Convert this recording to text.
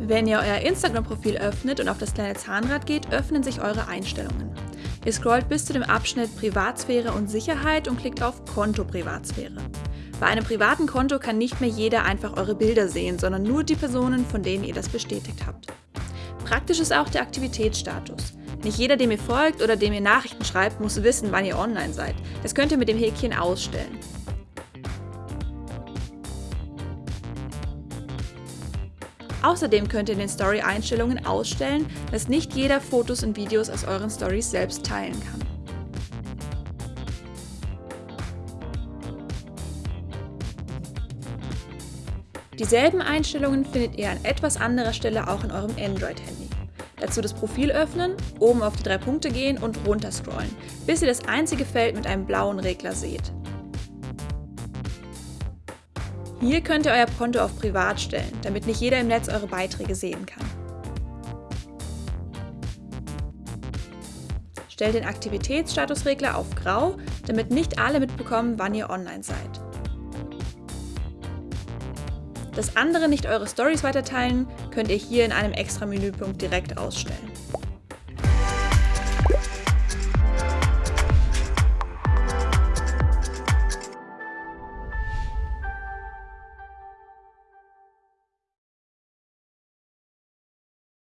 Wenn ihr euer Instagram-Profil öffnet und auf das kleine Zahnrad geht, öffnen sich eure Einstellungen. Ihr scrollt bis zu dem Abschnitt Privatsphäre und Sicherheit und klickt auf Konto Privatsphäre. Bei einem privaten Konto kann nicht mehr jeder einfach eure Bilder sehen, sondern nur die Personen, von denen ihr das bestätigt habt. Praktisch ist auch der Aktivitätsstatus. Nicht jeder, dem ihr folgt oder dem ihr Nachrichten schreibt, muss wissen, wann ihr online seid. Das könnt ihr mit dem Häkchen ausstellen. Außerdem könnt ihr in den Story-Einstellungen ausstellen, dass nicht jeder Fotos und Videos aus euren Stories selbst teilen kann. Dieselben Einstellungen findet ihr an etwas anderer Stelle auch in eurem Android-Handy. Dazu das Profil öffnen, oben auf die drei Punkte gehen und runter scrollen, bis ihr das einzige Feld mit einem blauen Regler seht. Hier könnt ihr euer Konto auf Privat stellen, damit nicht jeder im Netz eure Beiträge sehen kann. Stellt den Aktivitätsstatusregler auf Grau, damit nicht alle mitbekommen, wann ihr online seid. Dass andere nicht eure Stories weiterteilen, könnt ihr hier in einem extra Menüpunkt direkt ausstellen.